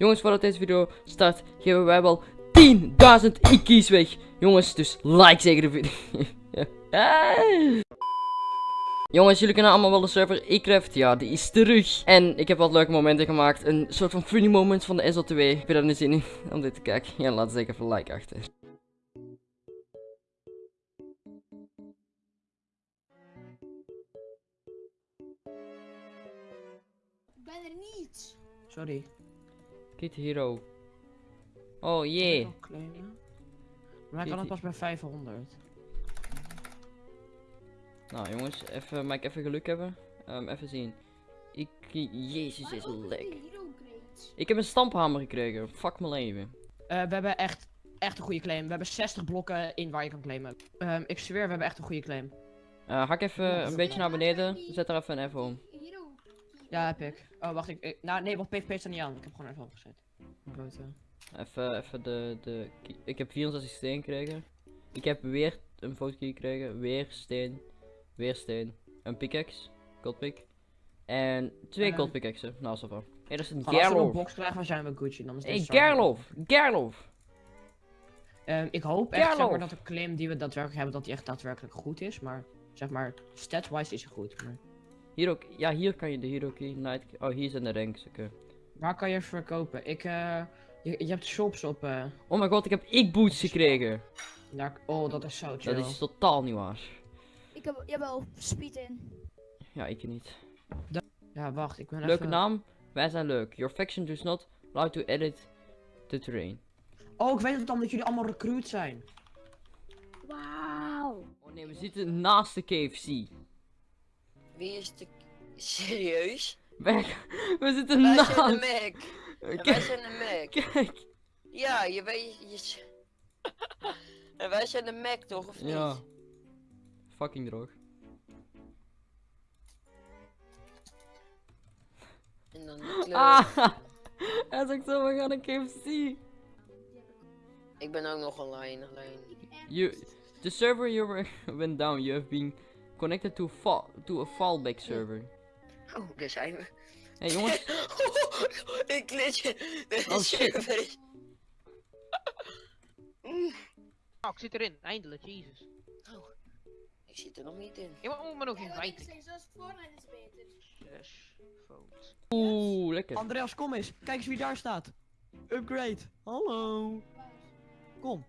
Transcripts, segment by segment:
Jongens, voordat deze video start, geven wij wel 10.000 IK's weg. Jongens, dus like zeker de video. Jongens, jullie kennen allemaal wel de server Ecraft. Ja, die is terug. En ik heb wat leuke momenten gemaakt. Een soort van funny moments van de SL2. Ik heb er nu zin in om dit te kijken. Ja, laat zeker even een like achter. Ik ben er niet. Sorry. Kid Hero. Oh jee. Claimen. Maar hij kan het pas bij 500. Nou jongens, even, mag ik even geluk hebben? Ehm, even zien. Ik, jezus, is lek. Ik heb een stamphamer gekregen. Fuck mijn leven. Eh, we hebben echt, echt een goede claim. We hebben 60 blokken in waar je kan claimen. Ehm, ik zweer, we hebben echt een goede claim. Eh hak even een beetje naar beneden. Zet er even een F om. Ja, heb ik. Oh, wacht. Ik, ik- nou, nee, want PvP staat niet aan. Ik heb gewoon even opgezet. Grote. Even, even de, de... Ik heb 64 steen gekregen. Ik heb weer een foto gekregen. Weer steen. Weer steen. Een pickaxe. Goldpick. En twee gold pickaxen. Nou, zo van. Dat is een Als we een Gerlof. box krijgen, dan zijn we Gucci. Dan is server- Gerlof. Gerlof. Ehm, ik hoop echt zeg Gerlof. maar, dat de claim die we daadwerkelijk hebben, dat die echt daadwerkelijk goed is. Maar zeg maar, stats-wise is hij goed. Maar Hier ook. Ja, hier kan je de hero key. Night Oh, hier zijn de ranks. Oké. waar kan je verkopen? Ik, eh, je, je hebt shops op. eh Oh mijn god, ik heb ik boots gekregen. daar, oh, dat is zo chill. Dat is totaal niet waar. Ik heb, jawel, speed in. Ja, ik niet. Ja, wacht, ik ben Leuke even... naam. Wij zijn leuk. Your faction does not allow to edit the terrain. Oh, ik weet het dan dat jullie allemaal recruit zijn. Wauw. Oh nee, we zitten naast de KFC. Wie is de... Serieus? Weg. We zitten Wij naast. zijn de Mac. Wij zijn de Mac. kijk. Ja, je weet... Je... en wij zijn de Mac toch, of niet? Ja. Fucking droog. En dan de kleur. Ah! Hij zegt zo, we gaan naar KFC. Ik ben ook nog online, alleen... You, the server you were went down. You have been connected to, fa to a fallback server. Oh, daar zijn we. Hé hey, jongens, ik glitch. Oh, shit. server is- Mm, Oh, ik zit erin, eindelijk, jezus. ik zit er nog niet in. Ik moet me nog Ja, in wat ik vijf. zeg, zoals Fortnite is beter. Votes. oeh, lekker. Andreas, kom eens. Kijk eens wie daar staat. Upgrade. Hallo. Kom.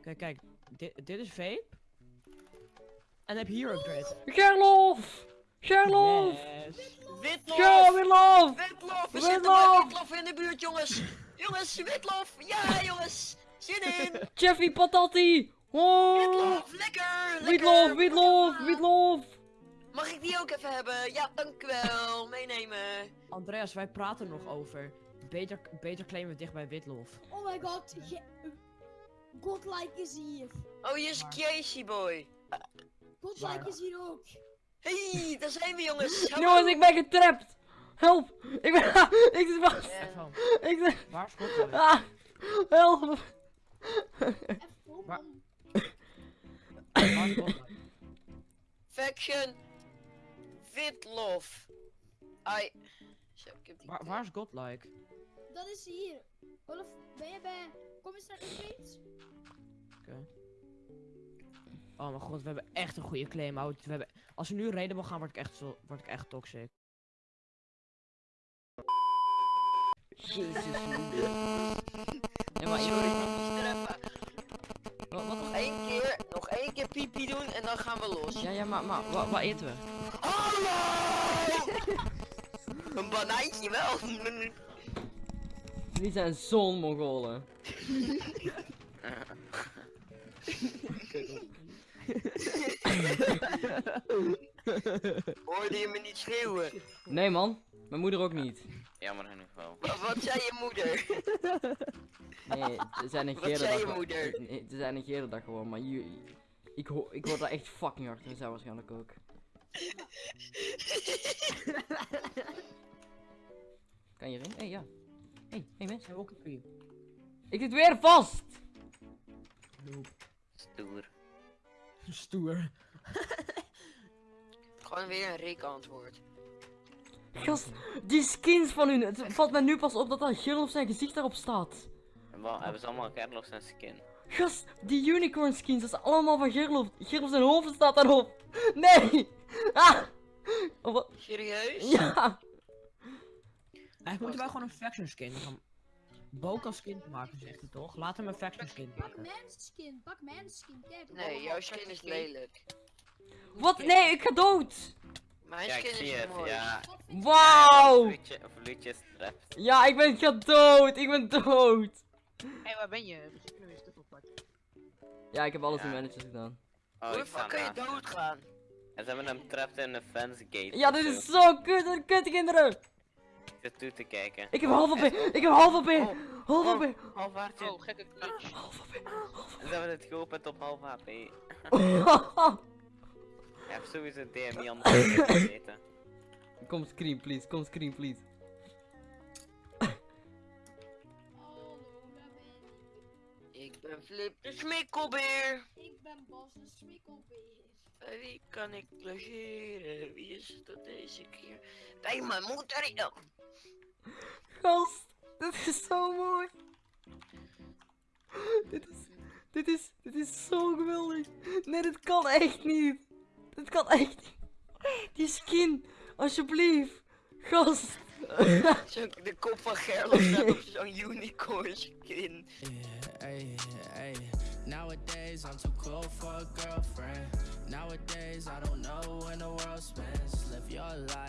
Kijk, kijk. Dit, dit is vape. En heb je hier upgrade. Gerlof! Gerlof! Yes. Witlof! Ja, Gerlof! Witlof! We zitten bij Witlof in de buurt, jongens! Jongens, Witlof! Ja, jongens! Zin in! Jeffy Patati! Oh! Witlof! Lekker! Witlof, witlof, witlof! Mag ik die ook even hebben? Ja, dankjewel. Meenemen. Andreas, wij praten nog over. Beter, beter claimen we dicht bij Witlof. Oh my god. Godlike is hier. Oh, hier is Casey boy. Godlike is hier ook. Hey, daar zijn we, jongens. Jongens, ik ben getrapt! Help! Ik ben... ik zit vast! Ik zit... waar is Godlike? Ah! Help! Even Waar- om. Waar is Godlike? Faction. Witlof. Ai. Zo, ik heb die... Waar, waar is Godlike? Dat is hier. Olaf, ben je bij... Kom eens naar. Oké. Oh mijn god, we hebben echt een goede claim out. We hebben, als we nu reden gaan, word ik echt, zo, word ik echt toxic. Jezus. Ja, maar Sorry. Wat, wat? Nog één keer, nog één keer piepie doen en dan gaan we los. Ja, ja, maar, maar, wat, wat eten we? Hallo! Een banaantje wel. Die zijn zo'n Mongolen. Hoorde je me niet schreeuwen? Nee man, mijn moeder ook niet. Jammer genoeg wel. Wat, wat zei je moeder? Nee, ze zijn een Wat zei dag. je gewoon- moeder? Nee, ze zijn een gele dag gewoon, maar je, ik, hoor, ik hoor daar echt fucking hard en zij waarschijnlijk ook. Kan je erin? Hé, hey, ja. Hé, hey, hey mensen. Ik zit weer vast! Stoer. Stoer. Gewoon weer een Rick antwoord. Gast, die skins van hun. Het valt mij nu pas op dat daar Gerlof zijn gezicht daarop staat. En wel, hebben ze allemaal Gerlof zijn skin. Gast, die unicorn skins, dat is allemaal van Gerlof. Gerlof zijn hoofd staat daarop. Nee! Ah! Oh, wat? Serieus? Ja! Eigenlijk moeten wij gewoon een faction skin Boka skin maken, zegt hij toch? Laat hem een faction skin Pak maken. pak mijn skin. Kijk. Nee, jouw skin is lelijk. Wat? Nee, ik ga dood! Mijn Ja, ik skin zie is het, mooi. ja. Wauw! Is trapped. Ja, ik ben ik ga dood! Ik ben dood! Hé, hey, waar ben je? Misschien kunnen we eens terug oppakken. Ja, ik heb alles in Ja. managers gedaan. Oh, Hoe fuck kan je doodgaan? En ze hebben hem trapped in de fence gate. Ja, of dit is zo kut, dat kut kinderen! Ik toe te kijken. Ik heb half op Ik heb half op Oh, Half oh, op halfwaardje. Oh, gekke clutch. Half op hebben het geopend op half HP. Je hebt sowieso DMI anders weten. Kom screen, please. Kom screen, please. Ik. Ik ben Flip de smikkelbeer. Ik ben Bas de smikkelbeer. Wie kan ik logeren? Wie is dat deze keer? Bij mijn moeder. Oh, Gast, dit is zo mooi. Dit is, dit is, dit is zo geweldig. Nee, dit kan echt niet. Dit kan echt niet. Die skin, alsjeblieft. Gast. Zo, de kop van Gerlof staat op zo'n unicorn skin. Yeah, hey, hey. Nowadays I'm too cool for a girlfriend. Nowadays I don't know when the world spins. Live your life.